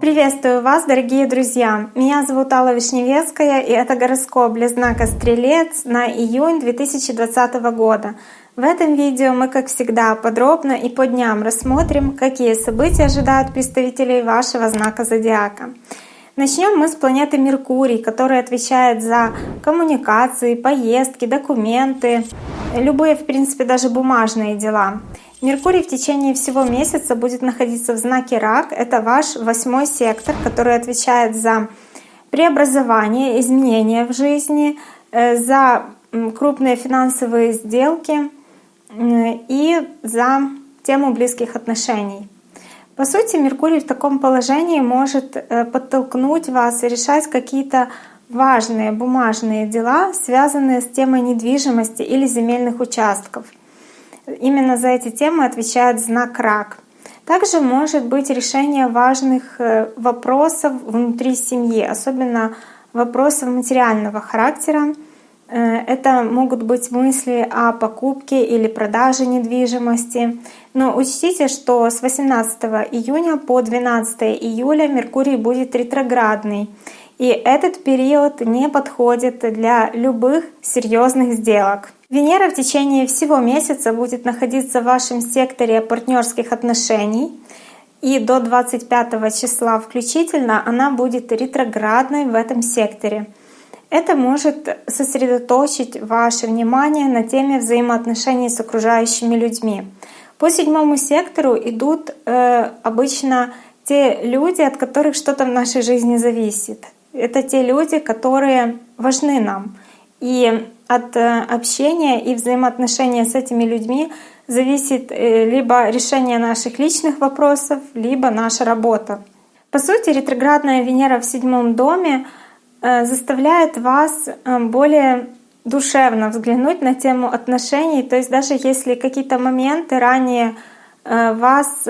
Приветствую вас, дорогие друзья! Меня зовут Алла Вишневецкая, и это гороскоп для знака Стрелец на июнь 2020 года. В этом видео мы, как всегда, подробно и по дням рассмотрим, какие события ожидают представителей вашего знака Зодиака. Начнем мы с планеты Меркурий, которая отвечает за коммуникации, поездки, документы, любые, в принципе, даже бумажные дела. Меркурий в течение всего месяца будет находиться в знаке Рак. Это ваш восьмой сектор, который отвечает за преобразование, изменения в жизни, э, за крупные финансовые сделки и за тему близких отношений. По сути, Меркурий в таком положении может э, подтолкнуть вас решать какие-то важные бумажные дела, связанные с темой недвижимости или земельных участков — Именно за эти темы отвечает знак рак. Также может быть решение важных э, вопросов внутри семьи, особенно вопросов материального характера. Э, это могут быть мысли о покупке или продаже недвижимости. Но учтите, что с 18 июня по 12 июля Меркурий будет ретроградный. И этот период не подходит для любых серьезных сделок. Венера в течение всего месяца будет находиться в вашем секторе партнерских отношений. И до 25 числа включительно она будет ретроградной в этом секторе. Это может сосредоточить ваше внимание на теме взаимоотношений с окружающими людьми. По седьмому сектору идут э, обычно те люди, от которых что-то в нашей жизни зависит. Это те люди, которые важны нам. И от э, общения и взаимоотношения с этими людьми зависит э, либо решение наших личных вопросов, либо наша работа. По сути, ретроградная Венера в седьмом доме э, заставляет вас более душевно взглянуть на тему отношений. То есть даже если какие-то моменты ранее вас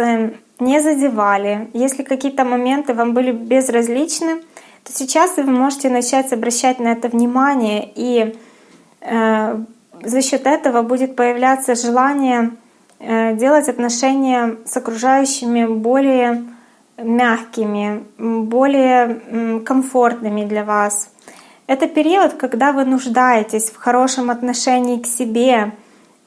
не задевали, если какие-то моменты вам были безразличны, то сейчас вы можете начать обращать на это внимание и Э, за счет этого будет появляться желание э, делать отношения с окружающими более мягкими, более комфортными для вас. Это период, когда вы нуждаетесь в хорошем отношении к себе,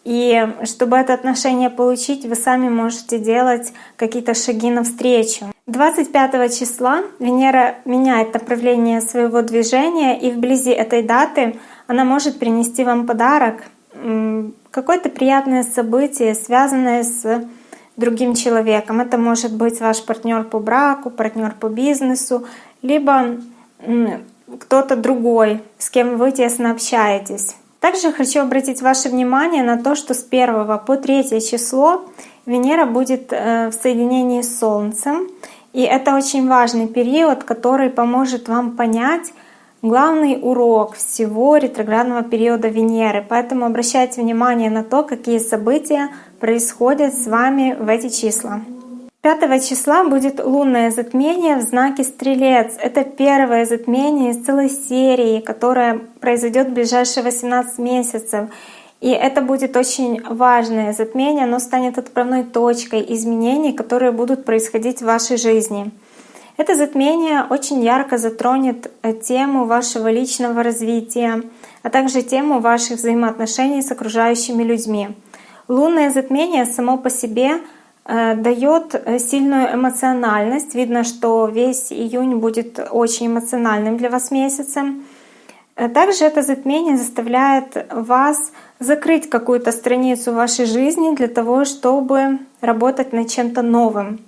и чтобы это отношение получить, вы сами можете делать какие-то шаги навстречу. 25 числа Венера меняет направление своего движения, и вблизи этой даты она может принести вам подарок, какое-то приятное событие, связанное с другим человеком. Это может быть ваш партнер по браку, партнер по бизнесу, либо кто-то другой, с кем вы тесно общаетесь. Также хочу обратить ваше внимание на то, что с 1 по 3 число Венера будет э, в соединении с Солнцем. И это очень важный период, который поможет вам понять, главный урок всего ретроградного периода Венеры. Поэтому обращайте внимание на то, какие события происходят с вами в эти числа. 5 числа будет лунное затмение в знаке Стрелец. Это первое затмение из целой серии, которое произойдет в ближайшие 18 месяцев. И это будет очень важное затмение, оно станет отправной точкой изменений, которые будут происходить в вашей жизни. Это затмение очень ярко затронет э, тему вашего личного развития, а также тему ваших взаимоотношений с окружающими людьми. Лунное затмение само по себе э, дает э, сильную эмоциональность. Видно, что весь июнь будет очень эмоциональным для вас месяцем. Также это затмение заставляет вас закрыть какую-то страницу вашей жизни для того, чтобы работать над чем-то новым.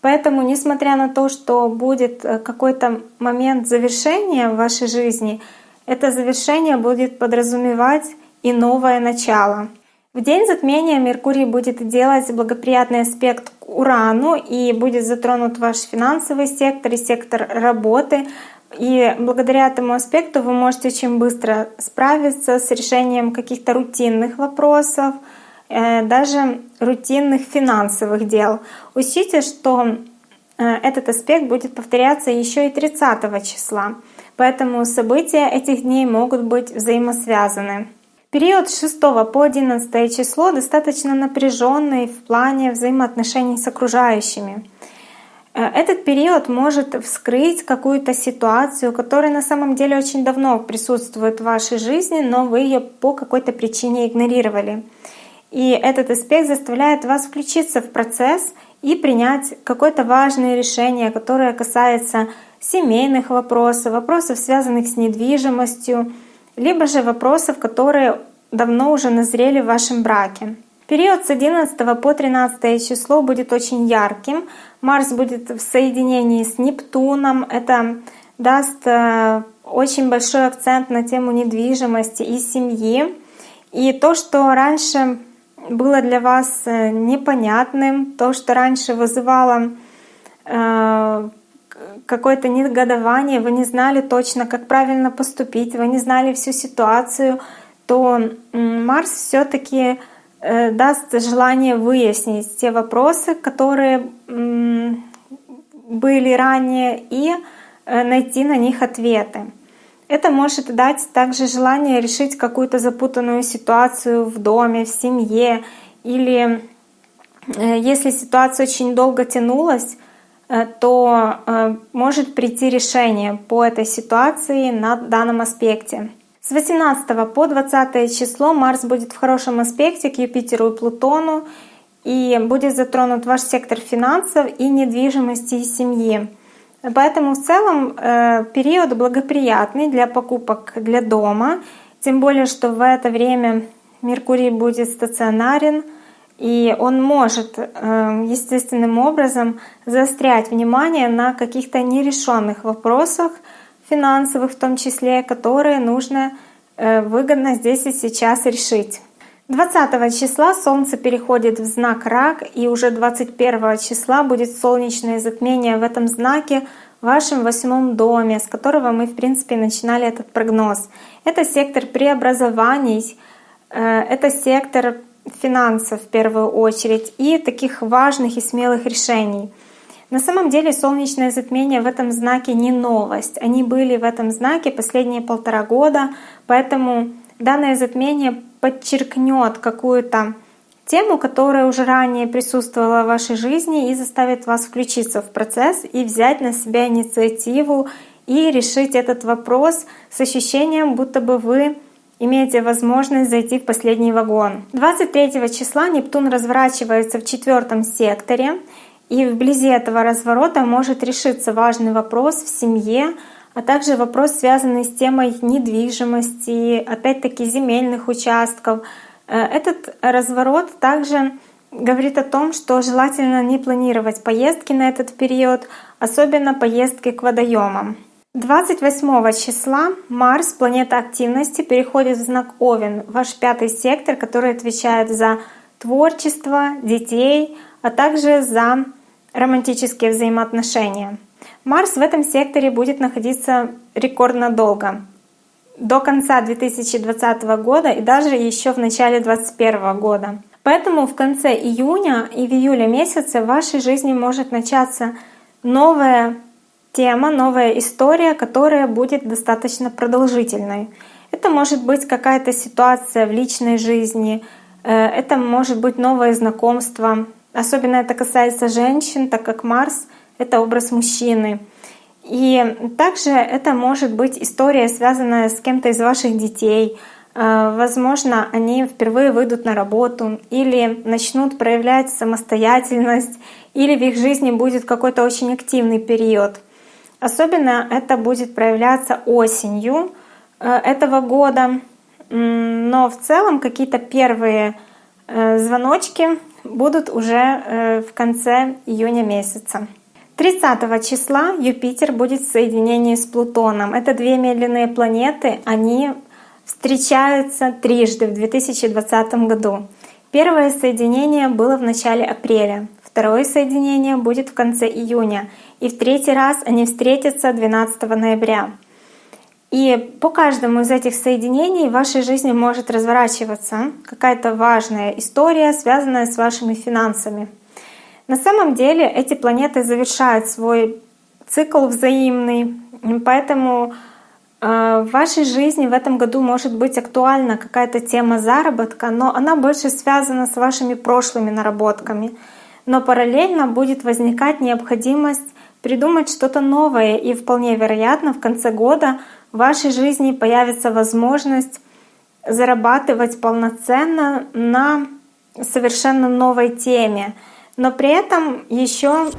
Поэтому, несмотря на то, что будет э, какой-то момент завершения в вашей жизни, это завершение будет подразумевать и новое начало. В день затмения Меркурий будет делать благоприятный аспект к Урану и будет затронут ваш финансовый сектор и сектор работы. И благодаря этому аспекту вы можете очень быстро справиться с решением каких-то рутинных вопросов, Э, даже рутинных финансовых дел. Учтите, что э, этот аспект будет повторяться еще и 30 числа, поэтому события этих дней могут быть взаимосвязаны. Период с 6 по 11 число достаточно напряженный в плане взаимоотношений с окружающими. Э, этот период может вскрыть какую-то ситуацию, которая на самом деле очень давно присутствует в вашей жизни, но вы ее по какой-то причине игнорировали. И этот аспект заставляет вас включиться в процесс и принять какое-то важное решение, которое касается семейных вопросов, вопросов, связанных с недвижимостью, либо же вопросов, которые давно уже назрели в вашем браке. Период с 11 по 13 число будет очень ярким. Марс будет в соединении с Нептуном. Это даст э, очень большой акцент на тему недвижимости и семьи. И то, что раньше было для вас э, непонятным, то, что раньше вызывало э, какое-то негодование, вы не знали точно, как правильно поступить, вы не знали всю ситуацию, то Марс все-таки даст желание выяснить те вопросы, которые были ранее, и э, найти на них ответы. Это может дать также желание решить какую-то запутанную ситуацию в доме, в семье, или э, если ситуация очень долго тянулась, то может прийти решение по этой ситуации на данном аспекте. С 18 по 20 число Марс будет в хорошем аспекте к Юпитеру и Плутону, и будет затронут ваш сектор финансов и недвижимости и семьи. Поэтому в целом э, период благоприятный для покупок для дома, тем более, что в это время Меркурий будет стационарен, и он может э, естественным образом заострять внимание на каких-то нерешенных вопросах, финансовых в том числе, которые нужно э, выгодно здесь и сейчас решить. 20 числа Солнце переходит в знак Рак, и уже 21 числа будет солнечное затмение в этом знаке в вашем восьмом доме, с которого мы, в принципе, начинали этот прогноз. Это сектор преобразований, э, это сектор финансов в первую очередь и таких важных и смелых решений — на самом деле солнечное затмение в этом знаке не новость. Они были в этом знаке последние полтора года, поэтому данное затмение подчеркнет какую-то тему, которая уже ранее присутствовала в вашей жизни и заставит вас включиться в процесс и взять на себя инициативу и решить этот вопрос с ощущением, будто бы вы имеете возможность зайти в последний вагон. 23 числа Нептун разворачивается в четвертом секторе, и вблизи этого разворота может решиться важный вопрос в семье, а также вопрос, связанный с темой недвижимости, опять-таки земельных участков. Э, этот разворот также говорит о том, что желательно не планировать поездки на этот период, особенно поездки к водоемам. 28 числа Марс, планета активности, переходит в знак Овен, ваш пятый сектор, который отвечает за творчество, детей, а также за романтические взаимоотношения. Марс в этом секторе будет находиться рекордно долго, до конца 2020 года и даже еще в начале 2021 года. Поэтому в конце июня и в июле месяце в вашей жизни может начаться новая тема, новая история, которая будет достаточно продолжительной. Это может быть какая-то ситуация в личной жизни, э, это может быть новое знакомство, Особенно это касается женщин, так как Марс — это образ мужчины. И также это может быть история, связанная с кем-то из ваших детей. Э, возможно, они впервые выйдут на работу или начнут проявлять самостоятельность, или в их жизни будет какой-то очень активный период. Особенно это будет проявляться осенью э, этого года. Но в целом какие-то первые э, звоночки будут уже э, в конце июня месяца. 30 числа Юпитер будет в соединении с Плутоном. Это две медленные планеты, они встречаются трижды в 2020 году. Первое соединение было в начале апреля, второе соединение будет в конце июня, и в третий раз они встретятся 12 ноября. И по каждому из этих соединений в вашей жизни может разворачиваться какая-то важная история, связанная с вашими финансами. На самом деле эти планеты завершают свой цикл взаимный, поэтому Э, в вашей жизни в этом году может быть актуальна какая-то тема заработка, но она больше связана с вашими прошлыми наработками. Но параллельно будет возникать необходимость придумать что-то новое, и вполне вероятно в конце года в вашей жизни появится возможность зарабатывать полноценно на совершенно новой теме. Но при этом еще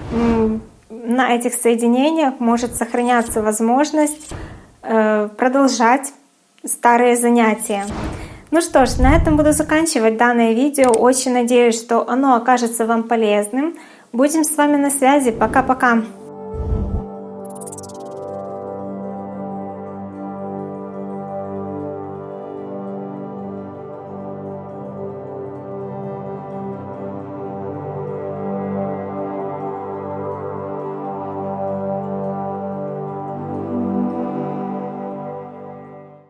на этих соединениях может сохраняться возможность Э, продолжать старые занятия. Ну что ж, на этом буду заканчивать данное видео. Очень надеюсь, что оно окажется вам полезным. Будем с вами на связи. Пока-пока.